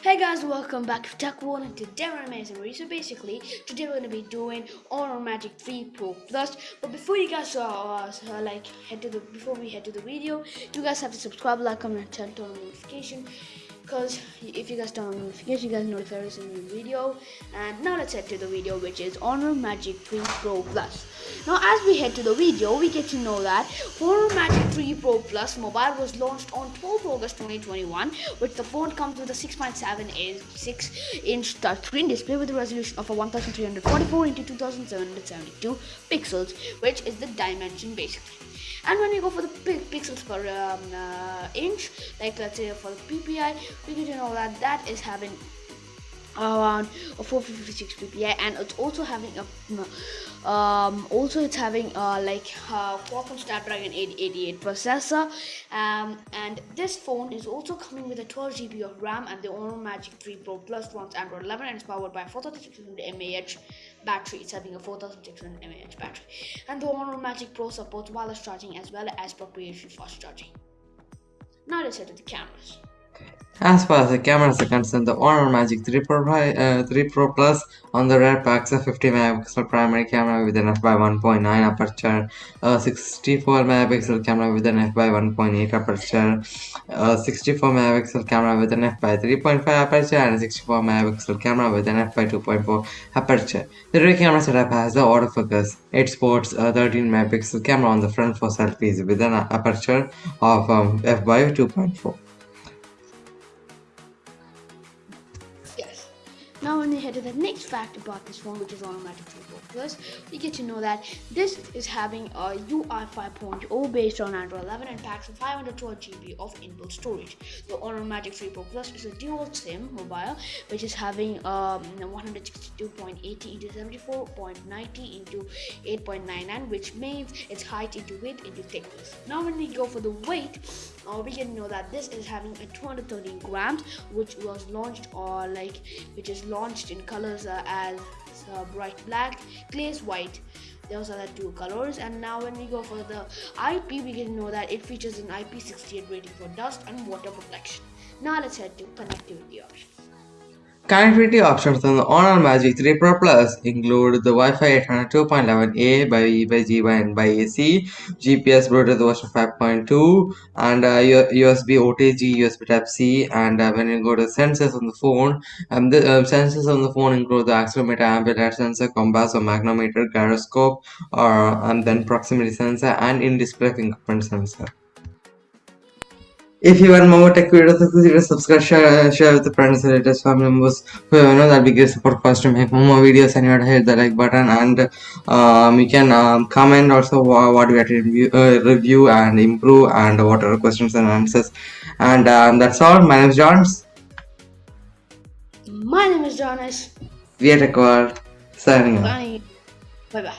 Hey guys, welcome back to Tech One and today we're amazing So basically, today we're gonna be doing Honor Magic 3 Pro Plus. But before you guys uh, uh, like head to the before we head to the video, you guys have to subscribe, like, comment, and turn on notification because if you guys turn on notifications you guys know there is a new video and now let's head to the video which is honor magic 3 pro plus. Now as we head to the video we get to know that honor magic 3 pro plus mobile was launched on 12 august 2021 which the phone comes with a 6.7-inch 6 inch touchscreen display with a resolution of a 1344 into 2772 pixels which is the dimension basically and when you go for the pixels per um, uh, inch like let's say for the ppi we get to know that that is having around 456 ppi and it's also having a um, also it's having uh, like uh, Qualcomm Snapdragon 888 processor um, and this phone is also coming with a 12 GB of RAM and the Honor Magic 3 Pro Plus runs Android 11 and it's powered by 4600 mAh battery. It's having a 4600 mAh battery. And the Honor Magic Pro supports wireless charging as well as proprietary fast charging. Now let's head to the cameras as far as the cameras are concerned, the Honor Magic 3 Pro, uh, 3 Pro Plus on the rear packs a fifty-megapixel primary camera with an f by one point nine aperture, a sixty-four-megapixel camera with an f/1.8 aperture, a sixty-four-megapixel camera with an f/3.5 aperture, and a sixty-four-megapixel camera with an f by two point four aperture. The rear camera setup has the autofocus. It sports a thirteen-megapixel camera on the front for selfies with an aperture of um, f/2.4. Head to the next fact about this phone, which is automatic True Plus. We get to know that this is having a UI 5.0 based on Android 11 and packs 512 GB of inbuilt storage. The automatic True Plus is a dual SIM mobile, which is having um, 162.80 into 74.90 into 8.99, which means it's height into width into thickness. Now, when we go for the weight, uh, we can know that this is having a 213 grams, which was launched or uh, like which is launched in colors as uh, bright black, glaze white. Those are the two colors. And now when we go for the IP, we can know that it features an IP68 rating for dust and water protection. Now let's head to connectivity options. Connectivity options on the Honor Magic 3 Pro Plus include the Wi-Fi 802.11a by by G by N by AC, GPS Bluetooth version 5.2, and uh, USB OTG, USB Type-C. And uh, when you go to sensors on the phone, um, the uh, sensors on the phone include the accelerometer, ambient sensor, compass or magnetometer, gyroscope, and then proximity sensor, and in-display fingerprint sensor. If you want more tech videos, please subscribe, share, share with the friends, relatives, family members, whoever know that we give support for us to make more videos and you have to hit the like button and um, you can um, comment also what we have to review, uh, review and improve and what are questions and answers. And um, that's all. My name is Johns. My name is Jonas. We are Tech World. Signing Bye. Bye bye.